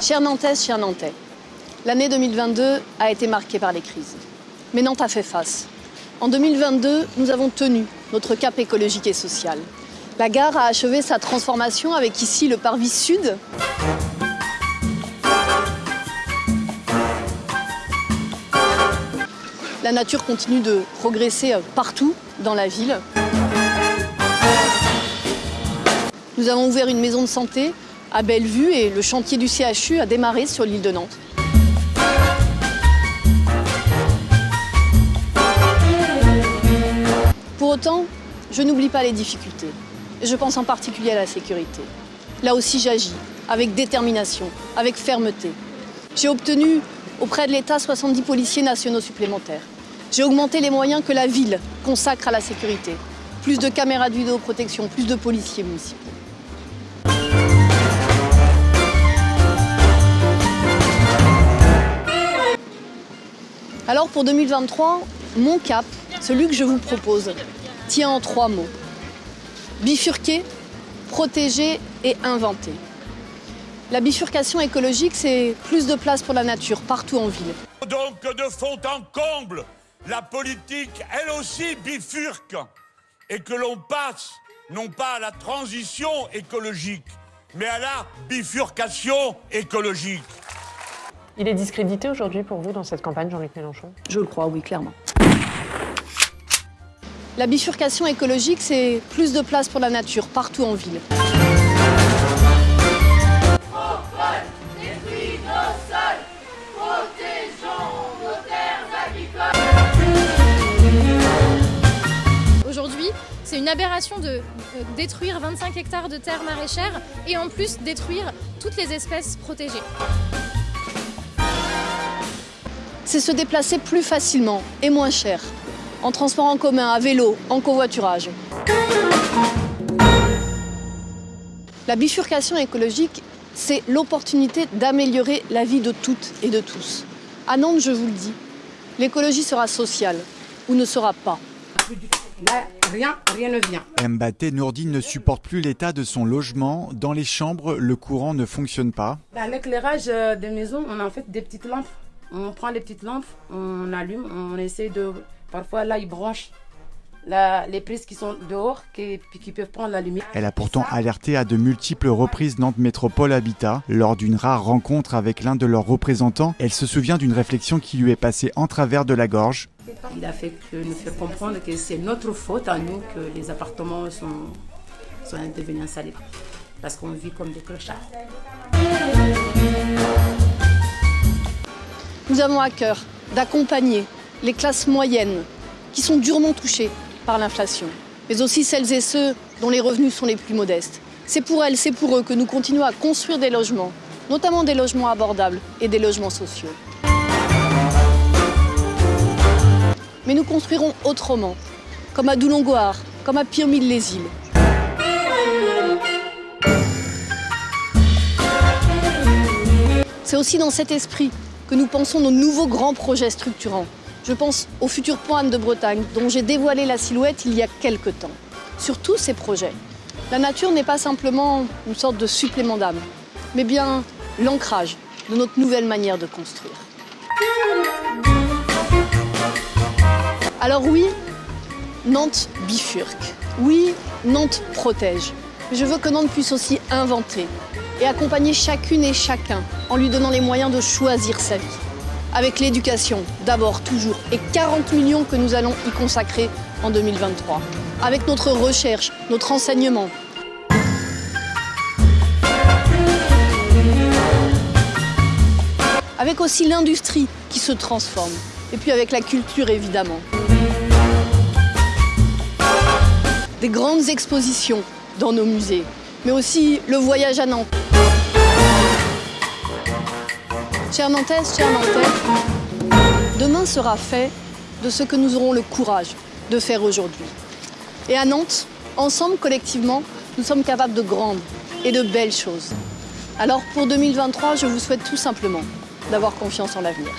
Chère Nantaise, chers Nantais, l'année 2022 a été marquée par les crises. Mais Nantes a fait face. En 2022, nous avons tenu notre cap écologique et social. La gare a achevé sa transformation avec ici le parvis sud. La nature continue de progresser partout dans la ville. Nous avons ouvert une maison de santé à Bellevue et le chantier du CHU a démarré sur l'île de Nantes. Pour autant, je n'oublie pas les difficultés. Je pense en particulier à la sécurité. Là aussi, j'agis avec détermination, avec fermeté. J'ai obtenu auprès de l'État 70 policiers nationaux supplémentaires. J'ai augmenté les moyens que la ville consacre à la sécurité. Plus de caméras de vidéoprotection, plus de policiers municipaux. Alors pour 2023, mon cap, celui que je vous propose, tient en trois mots. Bifurquer, protéger et inventer. La bifurcation écologique, c'est plus de place pour la nature partout en ville. Donc de fond en comble, la politique, elle aussi, bifurque. Et que l'on passe, non pas à la transition écologique, mais à la bifurcation écologique. Il est discrédité aujourd'hui pour vous dans cette campagne, Jean-Luc Mélenchon? Je le crois, oui, clairement. La bifurcation écologique, c'est plus de place pour la nature partout en ville. Aujourd'hui, c'est une aberration de euh, détruire 25 hectares de terres maraîchères et en plus détruire toutes les espèces protégées. C'est se déplacer plus facilement et moins cher, en transport en commun, à vélo, en covoiturage. La bifurcation écologique, c'est l'opportunité d'améliorer la vie de toutes et de tous. À Nantes, je vous le dis, l'écologie sera sociale ou ne sera pas. Là, rien, rien ne vient. Mbaté Nourdine ne supporte plus l'état de son logement. Dans les chambres, le courant ne fonctionne pas. L'éclairage euh, des maisons, on a en fait des petites lampes. On prend les petites lampes, on allume, on essaie de... Parfois, là, ils branchent la- les prises qui sont dehors, qui, qui peuvent prendre la lumière. Elle a pourtant alerté à de multiples reprises Nantes Métropole Habitat. Lors d'une rare rencontre avec l'un de leurs représentants, elle se souvient d'une réflexion qui lui est passée en travers de la gorge. Il a fait que nous faire comprendre que c'est notre faute à nous que les appartements sont, sont devenus insalubres. Parce qu'on vit comme des clochards. Nous avons à cœur d'accompagner les classes moyennes qui sont durement touchées par l'inflation, mais aussi celles et ceux dont les revenus sont les plus modestes. C'est pour elles, c'est pour eux que nous continuons à construire des logements, notamment des logements abordables et des logements sociaux. Mais nous construirons autrement, comme à Doulongoar, comme à Pirmille-les-Îles. C'est aussi dans cet esprit que nous pensons nos nouveaux grands projets structurants. Je pense au futur Anne de Bretagne, dont j'ai dévoilé la silhouette il y a quelque temps. Sur tous ces projets, la nature n'est pas simplement une sorte de supplément d'âme, mais bien l'ancrage de notre nouvelle manière de construire. Alors oui, Nantes bifurque. Oui, Nantes protège. Mais je veux que Nantes puisse aussi inventer et accompagner chacune et chacun en lui donnant les moyens de choisir sa vie. Avec l'éducation, d'abord, toujours, et 40 millions que nous allons y consacrer en 2023. Avec notre recherche, notre enseignement. Avec aussi l'industrie qui se transforme. Et puis avec la culture, évidemment. Des grandes expositions dans nos musées, mais aussi le voyage à Nantes. Chère Nantaise, chers Nantais, demain sera fait de ce que nous aurons le courage de faire aujourd'hui. Et à Nantes, ensemble, collectivement, nous sommes capables de grandes et de belles choses. Alors pour 2023, je vous souhaite tout simplement d'avoir confiance en l'avenir.